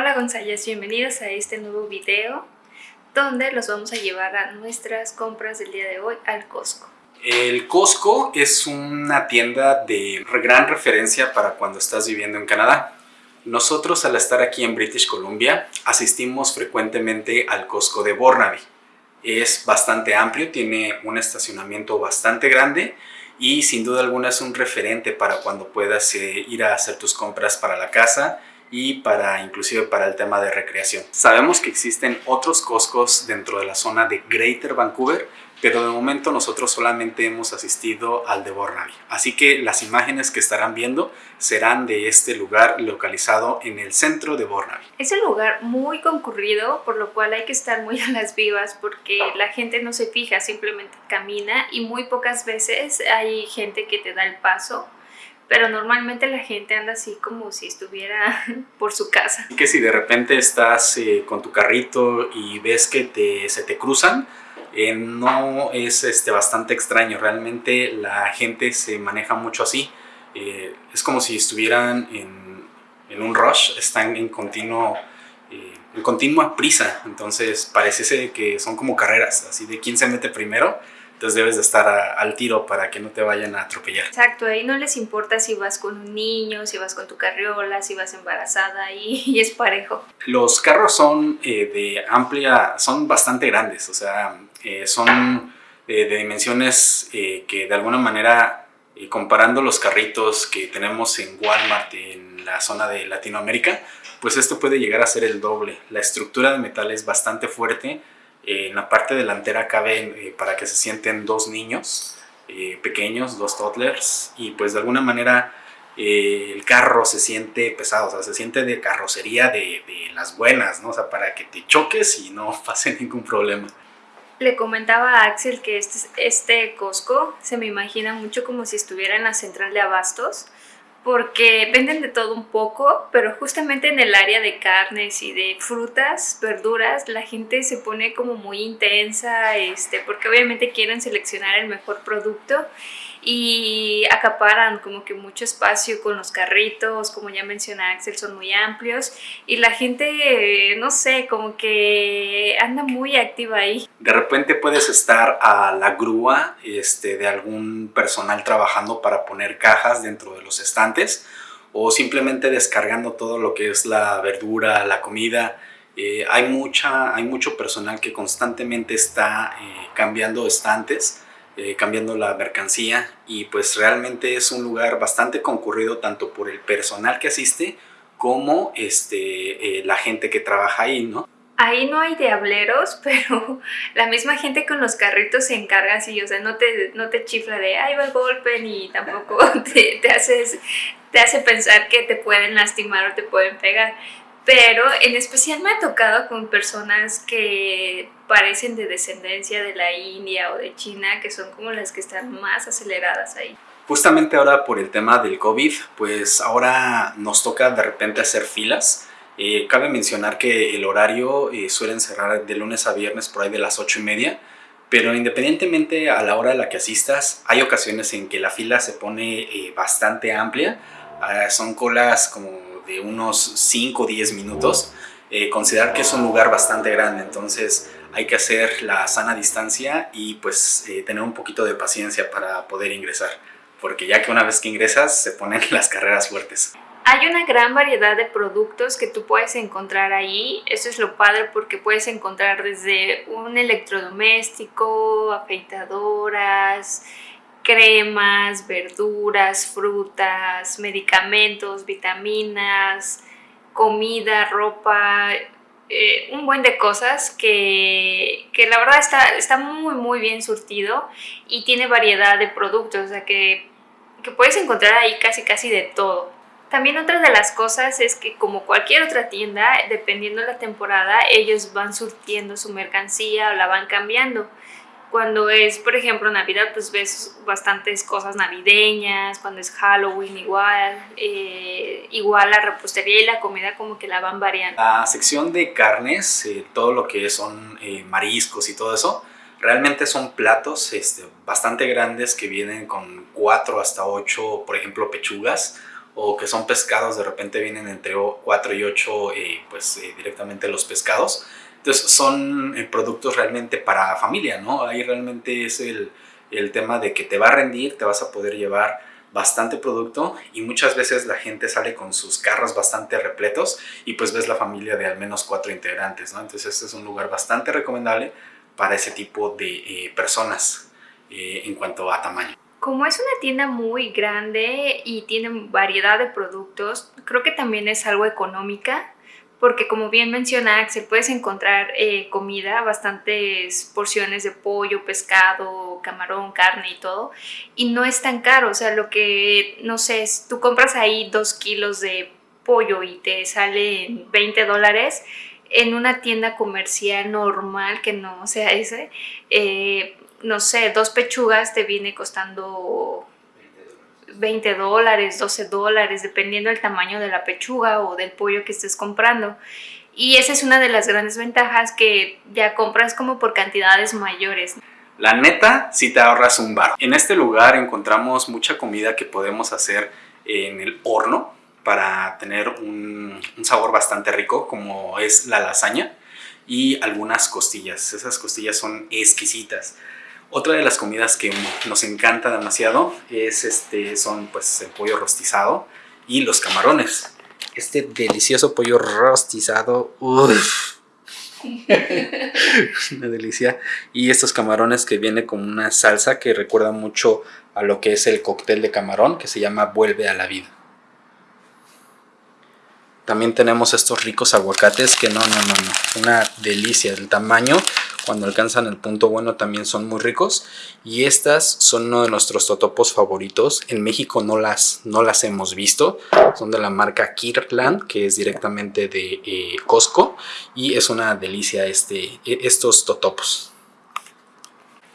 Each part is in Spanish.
Hola González, bienvenidos a este nuevo video donde los vamos a llevar a nuestras compras del día de hoy al Costco. El Costco es una tienda de gran referencia para cuando estás viviendo en Canadá. Nosotros al estar aquí en British Columbia asistimos frecuentemente al Costco de Burnaby. Es bastante amplio, tiene un estacionamiento bastante grande y sin duda alguna es un referente para cuando puedas eh, ir a hacer tus compras para la casa y para inclusive para el tema de recreación. Sabemos que existen otros Costcos dentro de la zona de Greater Vancouver, pero de momento nosotros solamente hemos asistido al de Burnaby. Así que las imágenes que estarán viendo serán de este lugar localizado en el centro de Burnaby. Es un lugar muy concurrido, por lo cual hay que estar muy a las vivas porque la gente no se fija, simplemente camina y muy pocas veces hay gente que te da el paso pero normalmente la gente anda así como si estuviera por su casa. Que si de repente estás eh, con tu carrito y ves que te, se te cruzan, eh, no es este, bastante extraño, realmente la gente se maneja mucho así, eh, es como si estuvieran en, en, un rush, están en continuo en continua prisa, entonces parece que son como carreras, así de quién se mete primero, entonces debes de estar al tiro para que no te vayan a atropellar. Exacto, ahí no les importa si vas con un niño, si vas con tu carriola, si vas embarazada y, es parejo. Los carros son eh, de amplia, son bastante grandes, o sea, eh, son de, dimensiones eh, que de alguna manera, comparando los carritos que tenemos en Walmart en la zona de Latinoamérica, pues esto puede llegar a ser el doble. La estructura de metal es bastante fuerte, en la parte delantera caben eh, para que se sienten dos niños eh, pequeños, dos toddlers, y pues de alguna manera eh, el carro se siente pesado, o sea, se siente de carrocería de, de, las buenas, ¿no? O sea, para que te choques y no pase ningún problema. Le comentaba a Axel que este, este Costco se me imagina mucho como si estuviera en la central de abastos, porque venden de todo un poco, pero justamente en el área de carnes y de frutas, verduras, la gente se pone como muy intensa, este, porque obviamente quieren seleccionar el mejor producto y acaparan como que mucho espacio con los carritos, como ya mencioné Axel, son muy amplios y la gente, no sé, como que anda muy activa ahí. De repente puedes estar a la grúa este, de algún personal trabajando para poner cajas dentro de los estantes o simplemente descargando todo lo que es la verdura, la comida. Eh, hay, mucha, hay mucho personal que constantemente está eh, cambiando estantes eh, cambiando la mercancía y pues realmente es un lugar bastante concurrido tanto por el personal que asiste como este, eh, la gente que trabaja ahí, ¿no? Ahí no hay diableros, pero la misma gente con los carritos se encarga así, o sea, no te, no te chifla de ahí va el golpe ni tampoco te, te, haces, te hace pensar que te pueden lastimar o te pueden pegar pero en especial me ha tocado con personas que parecen de descendencia de la India o de China, que son como las que están más aceleradas ahí. Justamente ahora por el tema del COVID, pues ahora nos toca de repente hacer filas. Eh, cabe mencionar que el horario eh, suelen cerrar de lunes a viernes por ahí de las 8 y media, pero independientemente a la hora a la que asistas, hay ocasiones en que la fila se pone eh, bastante amplia. Ah, son colas como de unos 5 o 10 minutos, eh, considerar que es un lugar bastante grande, entonces hay que hacer la sana distancia y pues eh, tener un poquito de paciencia para poder ingresar, porque ya que una vez que ingresas se ponen las carreras fuertes. Hay una gran variedad de productos que tú puedes encontrar ahí, eso es lo padre porque puedes encontrar desde un electrodoméstico, afeitadoras, cremas, verduras, frutas, medicamentos, vitaminas, comida, ropa, eh, un buen de cosas que, que, la verdad está, está muy muy bien surtido y tiene variedad de productos, o sea que, que puedes encontrar ahí casi casi de todo. También otra de las cosas es que como cualquier otra tienda, dependiendo de la temporada, ellos van surtiendo su mercancía o la van cambiando. Cuando es, por ejemplo, Navidad, pues ves bastantes cosas navideñas, cuando es Halloween igual, eh, igual la repostería y la comida como que la van variando. La sección de carnes, eh, todo lo que son eh, mariscos y todo eso, realmente son platos este, bastante grandes que vienen con 4 hasta 8, por ejemplo, pechugas o que son pescados, de repente vienen entre 4 y 8 eh, pues eh, directamente los pescados. Entonces son eh, productos realmente para familia, ¿no? Ahí realmente es el, el tema de que te va a rendir, te vas a poder llevar bastante producto y muchas veces la gente sale con sus carros bastante repletos y pues ves la familia de al menos cuatro integrantes, ¿no? Entonces este es un lugar bastante recomendable para ese tipo de personas en cuanto a tamaño. Como es una tienda muy grande y tiene variedad de productos, creo que también es algo económica, porque como bien menciona Axel, puedes encontrar eh, comida, bastantes porciones de pollo, pescado, camarón, carne y todo, y no es tan caro, o sea, lo que, no sé, tú compras ahí dos kilos de pollo y te sale 20 dólares, en una tienda comercial normal que no sea ese, eh, no sé, dos pechugas te viene costando 20 dólares, 12 dólares, dependiendo del tamaño de la pechuga o del pollo que estés comprando. Y esa es una de las grandes ventajas que ya compras como por cantidades mayores. La neta, si te ahorras un bar. En este lugar encontramos mucha comida que podemos hacer en el horno para tener un, un sabor bastante rico, como es la lasaña y algunas costillas. Esas costillas son exquisitas. Otra de las comidas que nos encanta demasiado es este, son pues el pollo rostizado y los camarones. Este delicioso pollo rostizado, uff, una delicia. Y estos camarones que viene con una salsa que recuerda mucho a lo que es el cóctel de camarón que se llama Vuelve a la vida. También tenemos estos ricos aguacates que no, no, no, no, una delicia. El tamaño cuando alcanzan el punto bueno también son muy ricos. Y estas son uno de nuestros totopos favoritos. En México no las, no las hemos visto. Son de la marca Kirkland que es directamente de eh, Costco. Y es una delicia este, e, estos totopos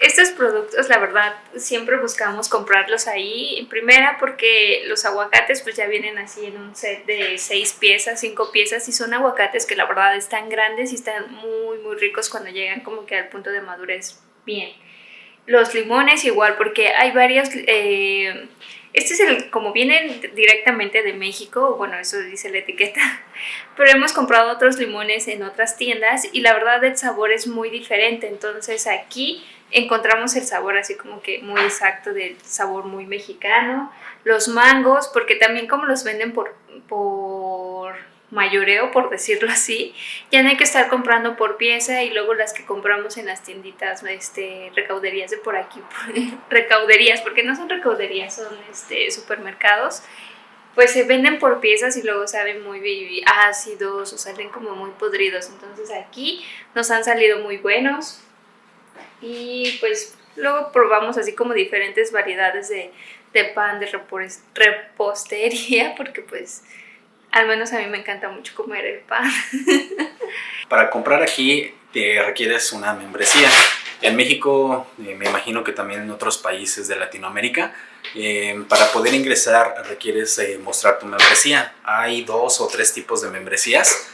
estos productos, la verdad, siempre buscamos comprarlos ahí. En primera, porque los aguacates pues ya vienen así en un set de seis piezas, cinco piezas, y son aguacates que la verdad están grandes y están muy, muy ricos cuando llegan como que al punto de madurez bien. Los limones igual, porque hay varios... Eh, este es el, como vienen directamente de México, bueno, eso dice la etiqueta, pero hemos comprado otros limones en otras tiendas y la verdad el sabor es muy diferente, entonces aquí encontramos el sabor así como que muy exacto del sabor muy mexicano. Los mangos, porque también como los venden por, por mayoreo, por decirlo así, ya no hay que estar comprando por pieza y luego las que compramos en las tienditas, este, recauderías de por aquí, recauderías, porque no son recauderías, son este, supermercados, pues se venden por piezas y luego saben muy ácidos o salen como muy podridos. Entonces aquí nos han salido muy buenos y pues luego probamos así como diferentes variedades de, de pan, de repostería, porque pues al menos a mí me encanta mucho comer el pan. Para comprar aquí te requieres una membresía. En México, eh, me imagino que también en otros países de Latinoamérica, eh, para poder ingresar requieres eh, mostrar tu membresía. Hay dos o tres tipos de membresías.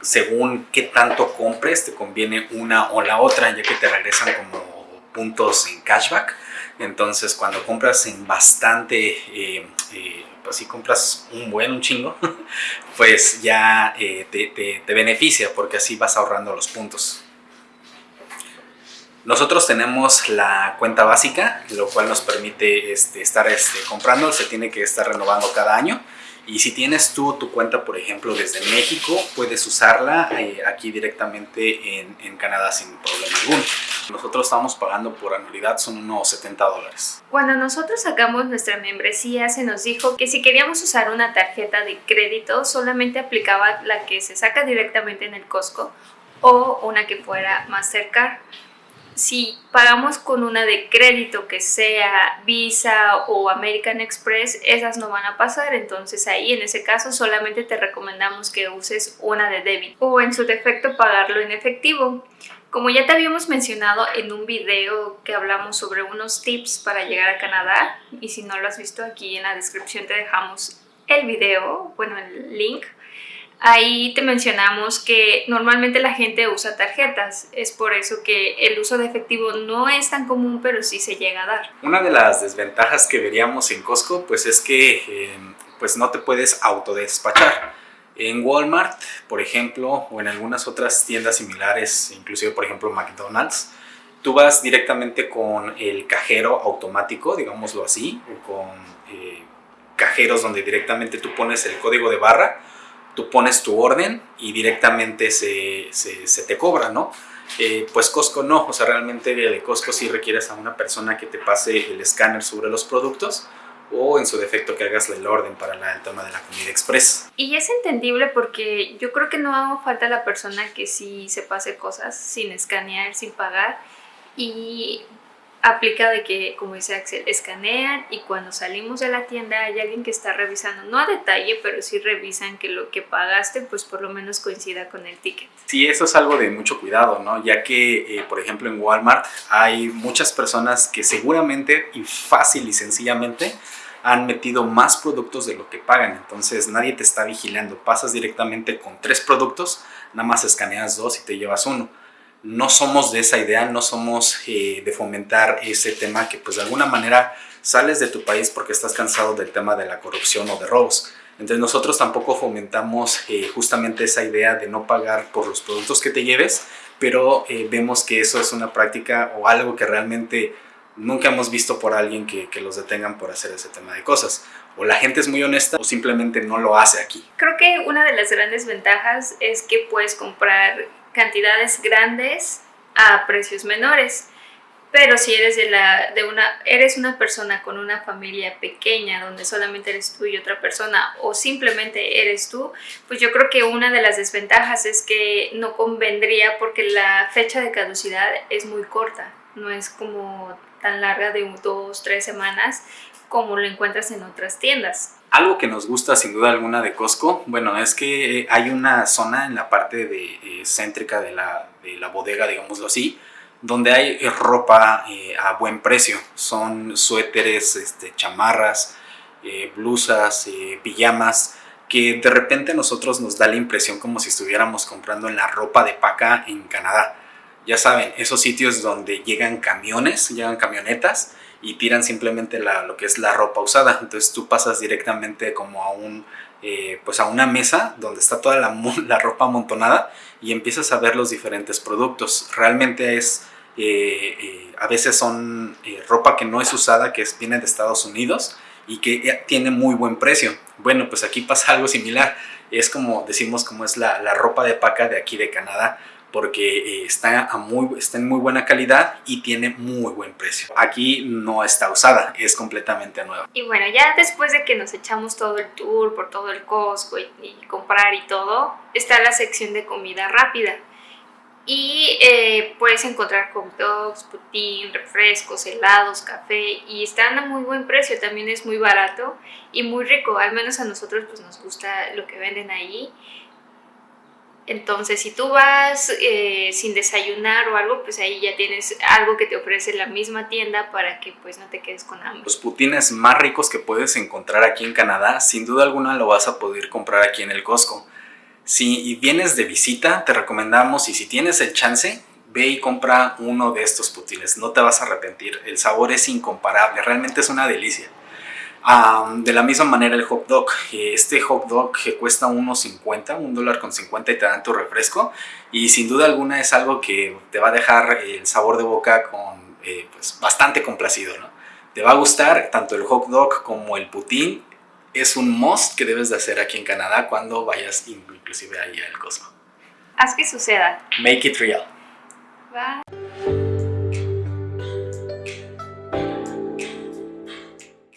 según qué tanto compres, te conviene una o la otra, ya que te regresan como puntos en cashback. Entonces, cuando compras en bastante pues si compras un buen, un chingo, pues ya eh, te, beneficia porque así vas ahorrando los puntos. Nosotros tenemos la cuenta básica, lo cual nos permite este, estar este, comprando, se tiene que estar renovando cada año. Y si tienes tú tu cuenta, por ejemplo, desde México, puedes usarla eh, aquí directamente en, en Canadá sin problema alguno. Nosotros estamos pagando por anualidad, son unos 70 dólares. Cuando nosotros sacamos nuestra membresía, se nos dijo que si queríamos usar una tarjeta de crédito, solamente aplicaba la que se saca directamente en el Costco o una que fuera Mastercard. Si pagamos con una de crédito que sea Visa o American Express, esas no van a pasar, entonces ahí en ese caso solamente te recomendamos que uses una de débito o en su defecto pagarlo en efectivo. Como ya te habíamos mencionado en un video que hablamos sobre unos tips para llegar a Canadá, y si no lo has visto aquí en la descripción te dejamos el video, bueno el link, ahí te mencionamos que normalmente la gente usa tarjetas, es por eso que el uso de efectivo no es tan común, pero sí se llega a dar. Una de las desventajas que veríamos en Costco pues es que... Eh, pues no te puedes autodespachar. En Walmart, por ejemplo, o en algunas otras tiendas similares, inclusive por ejemplo McDonald's, tú vas directamente con el cajero automático, digámoslo así, o con eh, cajeros donde directamente tú pones el código de barra, tú pones tu orden y directamente se, se, te cobra, ¿no? Eh, pues Costco no, o sea, realmente de Costco sí requieres a una persona que te pase el escáner sobre los productos o en su defecto que hagas el orden para el tema de la comida express. Y es entendible porque yo creo que no falta la persona que sí se pase cosas sin escanear, sin pagar y aplica de que, como dice Axel, escanean y cuando salimos de la tienda hay alguien que está revisando, no a detalle, pero sí revisan que lo que pagaste pues por lo menos coincida con el ticket. Sí, eso es algo de mucho cuidado, ¿no? Ya que, eh, por ejemplo, en Walmart hay muchas personas que seguramente y fácil y sencillamente han metido más productos de lo que pagan, entonces nadie te está vigilando, pasas directamente con tres productos, nada más escaneas dos y te llevas uno no somos de esa idea, no somos eh, de fomentar ese tema que pues de alguna manera sales de tu país porque estás cansado del tema de la corrupción o de robos. Entonces nosotros tampoco fomentamos eh, justamente esa idea de no pagar por los productos que te lleves, pero eh, vemos que eso es una práctica o algo que realmente nunca hemos visto por alguien que, que, los detengan por hacer ese tema de cosas. O la gente es muy honesta o simplemente no lo hace aquí. Creo que una de las grandes ventajas es que puedes comprar cantidades grandes a precios menores. Pero si eres, de la, de una, eres una persona con una familia pequeña donde solamente eres tú y otra persona o simplemente eres tú, pues yo creo que una de las desventajas es que no convendría porque la fecha de caducidad es muy corta, no es como tan larga de dos, tres semanas como lo encuentras en otras tiendas. Algo que nos gusta sin duda alguna de Costco, bueno, es que eh, hay una zona en la parte de, eh, céntrica de la, de la, bodega, digámoslo así, donde hay eh, ropa a buen precio. Son suéteres, este, chamarras, blusas, pijamas, que de repente a nosotros nos da la impresión como si estuviéramos comprando en la ropa de paca en Canadá. Ya saben, esos sitios donde llegan camiones, llegan camionetas y tiran simplemente la, lo que es la ropa usada. Entonces tú pasas directamente como a un... Eh, pues a una mesa donde está toda la, la, ropa amontonada y empiezas a ver los diferentes productos. Realmente es, eh, eh, a veces son ropa que no es usada, que es, viene de Estados Unidos y que tiene muy buen precio. Bueno, pues aquí pasa algo similar. Es como decimos, como es la, la ropa de paca de aquí de Canadá porque eh, está, a muy, está en muy buena calidad y tiene muy buen precio. Aquí no está usada, es completamente nueva. Y bueno, ya después de que nos echamos todo el tour por todo el Costco y, comprar y todo, está la sección de comida rápida. Y eh, puedes encontrar hot dogs, putín, refrescos, helados, café y están a muy buen precio, también es muy barato y muy rico, al menos a nosotros pues nos gusta lo que venden ahí entonces, si tú vas eh, sin desayunar o algo, pues ahí ya tienes algo que te ofrece la misma tienda para que pues no te quedes con hambre. Los putines más ricos que puedes encontrar aquí en Canadá, sin duda alguna lo vas a poder comprar aquí en el Costco. Si vienes de visita, te recomendamos y si tienes el chance, ve y compra uno de estos putines. No te vas a arrepentir, el sabor es incomparable, realmente es una delicia de la misma manera el hot dog, este hot dog que cuesta 1.50, un dólar con 50 y te dan tu refresco y sin duda alguna es algo que te va a dejar el sabor de boca con, eh, pues, bastante complacido. ¿no? Te va a gustar tanto el hot dog como el putín, es un must que debes de hacer aquí en Canadá cuando vayas inclusive ahí al Cosmo. Haz que suceda. Make it real. Bye.